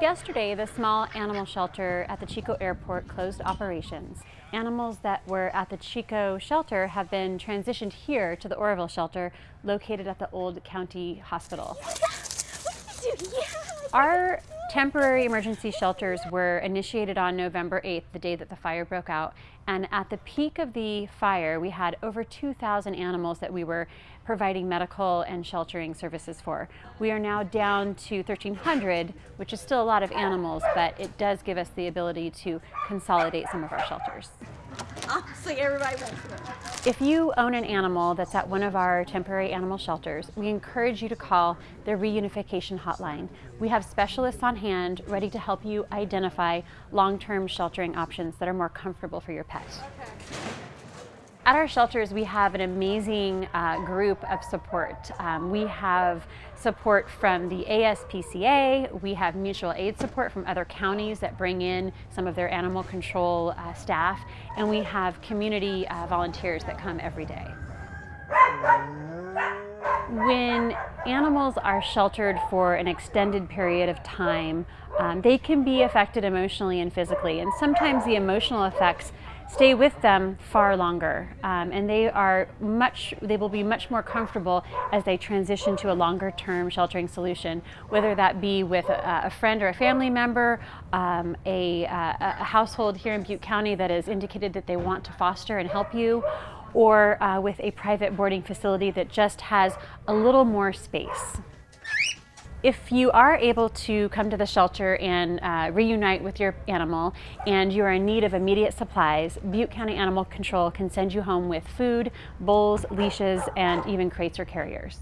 Yesterday, the small animal shelter at the Chico Airport closed operations. Animals that were at the Chico shelter have been transitioned here to the Oroville shelter located at the Old County Hospital. Our temporary emergency shelters were initiated on November 8th, the day that the fire broke out. And at the peak of the fire, we had over 2,000 animals that we were providing medical and sheltering services for. We are now down to 1,300, which is still a lot of animals, but it does give us the ability to consolidate some of our shelters. Honestly, everybody went. If you own an animal that's at one of our temporary animal shelters, we encourage you to call the reunification hotline. We have specialists on hand ready to help you identify long-term sheltering options that are more comfortable for your pet. At our shelters, we have an amazing uh, group of support. Um, we have support from the ASPCA, we have mutual aid support from other counties that bring in some of their animal control uh, staff, and we have community uh, volunteers that come every day. When animals are sheltered for an extended period of time, um, they can be affected emotionally and physically, and sometimes the emotional effects stay with them far longer um, and they are much they will be much more comfortable as they transition to a longer term sheltering solution whether that be with a, a friend or a family member um, a, a, household here in Butte County that has indicated that they want to foster and help you or uh, with a private boarding facility that just has a little more space. If you are able to come to the shelter and uh, reunite with your animal and you are in need of immediate supplies, Butte County Animal Control can send you home with food, bowls, leashes, and even crates or carriers.